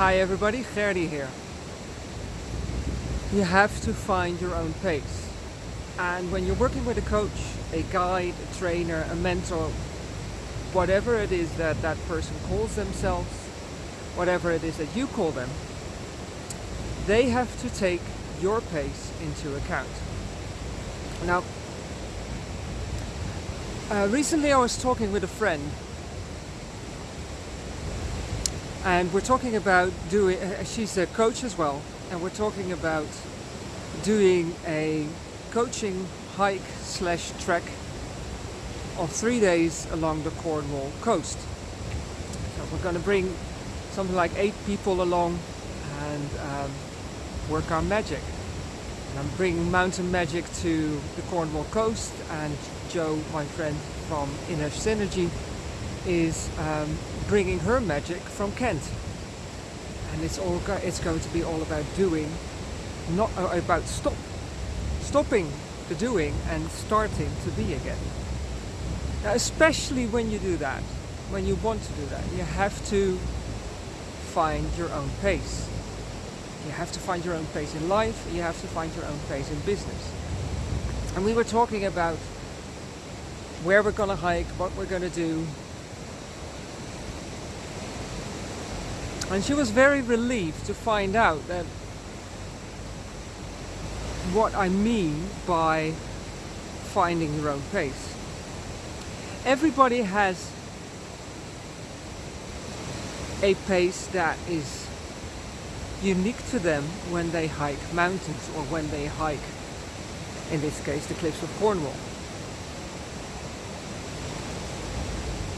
Hi everybody, Gerdy here. You have to find your own pace. And when you're working with a coach, a guide, a trainer, a mentor, whatever it is that that person calls themselves, whatever it is that you call them, they have to take your pace into account. Now, uh, recently I was talking with a friend and we're talking about doing, uh, she's a coach as well, and we're talking about doing a coaching hike slash trek of three days along the Cornwall coast. So we're going to bring something like eight people along and um, work our magic. And I'm bringing mountain magic to the Cornwall coast and Joe, my friend from Inner Synergy, is um, bringing her magic from Kent. And it's all go it's going to be all about doing, not uh, about stop, stopping the doing and starting to be again. Now, especially when you do that, when you want to do that, you have to find your own pace. You have to find your own pace in life, you have to find your own pace in business. And we were talking about where we're going to hike, what we're going to do, And she was very relieved to find out that what I mean by finding your own pace. Everybody has a pace that is unique to them when they hike mountains or when they hike, in this case, the cliffs of Cornwall.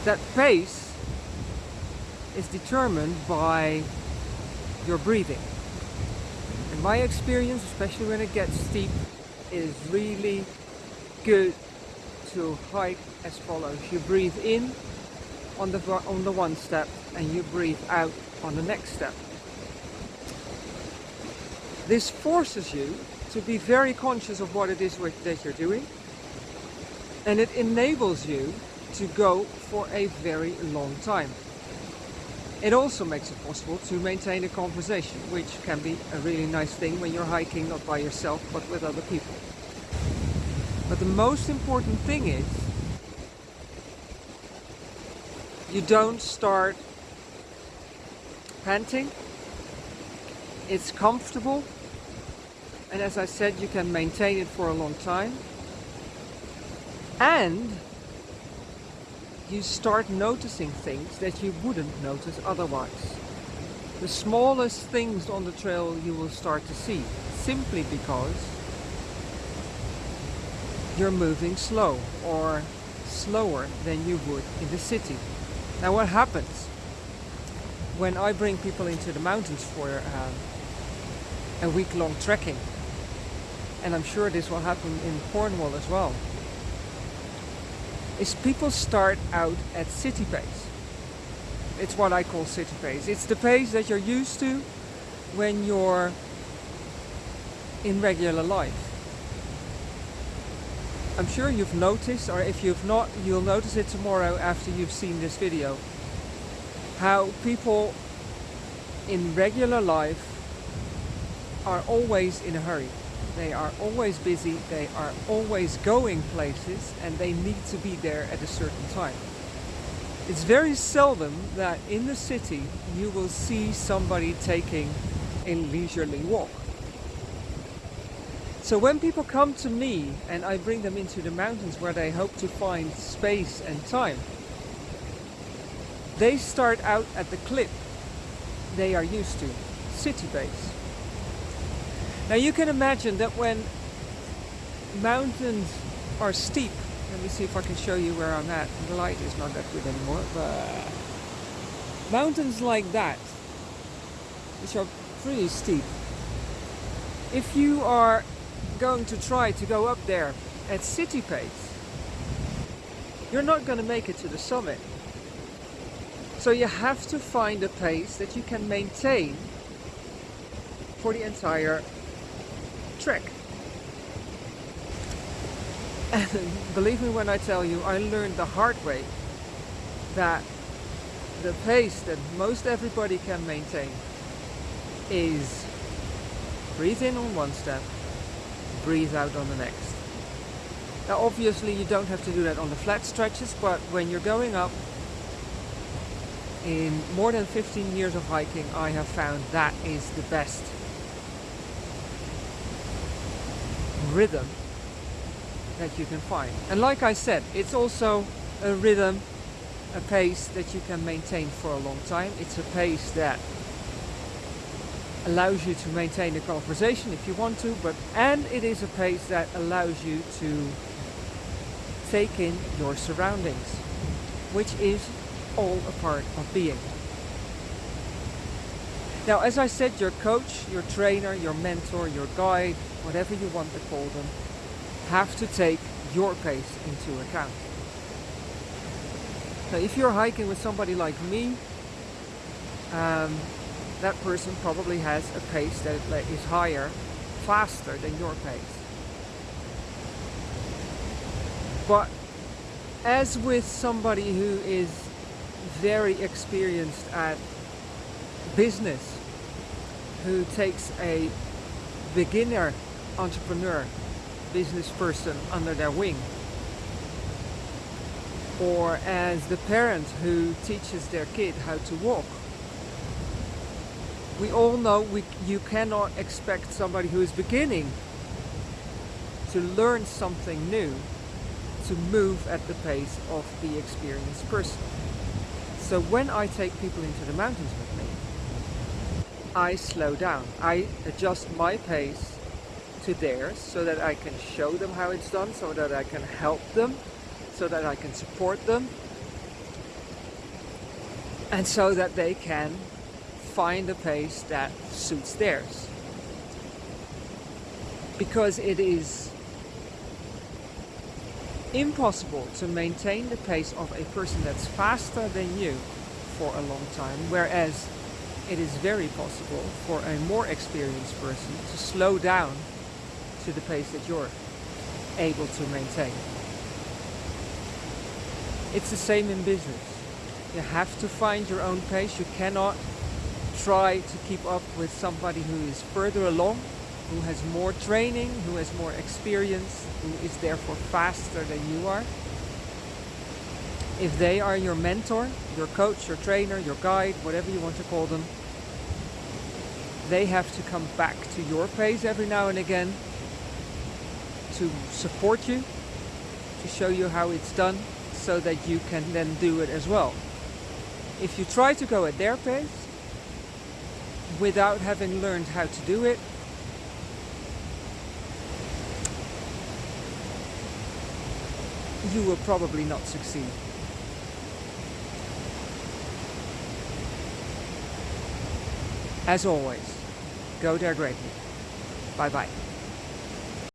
That pace is determined by your breathing. In my experience, especially when it gets steep, is really good to hike as follows. You breathe in on the, on the one step and you breathe out on the next step. This forces you to be very conscious of what it is that you're doing and it enables you to go for a very long time. It also makes it possible to maintain a conversation, which can be a really nice thing when you're hiking not by yourself but with other people. But the most important thing is you don't start panting. It's comfortable and as I said you can maintain it for a long time and you start noticing things that you wouldn't notice otherwise. The smallest things on the trail you will start to see, simply because you're moving slow or slower than you would in the city. Now what happens when I bring people into the mountains for uh, a week-long trekking, and I'm sure this will happen in Cornwall as well, is people start out at city pace. It's what I call city pace. It's the pace that you're used to when you're in regular life. I'm sure you've noticed, or if you've not, you'll notice it tomorrow after you've seen this video, how people in regular life are always in a hurry. They are always busy, they are always going places and they need to be there at a certain time. It's very seldom that in the city you will see somebody taking a leisurely walk. So when people come to me and I bring them into the mountains where they hope to find space and time, they start out at the clip they are used to, city base. Now you can imagine that when mountains are steep, let me see if I can show you where I'm at. The light is not that good anymore, but mountains like that, which are pretty steep, if you are going to try to go up there at city pace, you're not going to make it to the summit. So you have to find a pace that you can maintain for the entire trick. And believe me when I tell you, I learned the hard way that the pace that most everybody can maintain is breathe in on one step, breathe out on the next. Now obviously you don't have to do that on the flat stretches, but when you're going up, in more than 15 years of hiking, I have found that is the best rhythm that you can find. And like I said, it's also a rhythm, a pace that you can maintain for a long time. It's a pace that allows you to maintain a conversation if you want to, but and it is a pace that allows you to take in your surroundings, which is all a part of being. Now, as I said, your coach, your trainer, your mentor, your guide, whatever you want to call them, have to take your pace into account. Now, if you're hiking with somebody like me, um, that person probably has a pace that is higher, faster than your pace. But as with somebody who is very experienced at business, who takes a beginner entrepreneur, business person under their wing, or as the parent who teaches their kid how to walk. We all know we, you cannot expect somebody who is beginning to learn something new to move at the pace of the experienced person. So when I take people into the mountains I slow down. I adjust my pace to theirs so that I can show them how it's done, so that I can help them, so that I can support them, and so that they can find a pace that suits theirs. Because it is impossible to maintain the pace of a person that's faster than you for a long time, whereas it is very possible for a more experienced person to slow down to the pace that you're able to maintain. It's the same in business. You have to find your own pace. You cannot try to keep up with somebody who is further along who has more training, who has more experience, who is therefore faster than you are. If they are your mentor, your coach, your trainer, your guide, whatever you want to call them, they have to come back to your pace every now and again to support you, to show you how it's done, so that you can then do it as well. If you try to go at their pace, without having learned how to do it, you will probably not succeed. As always, go there greatly. Bye bye.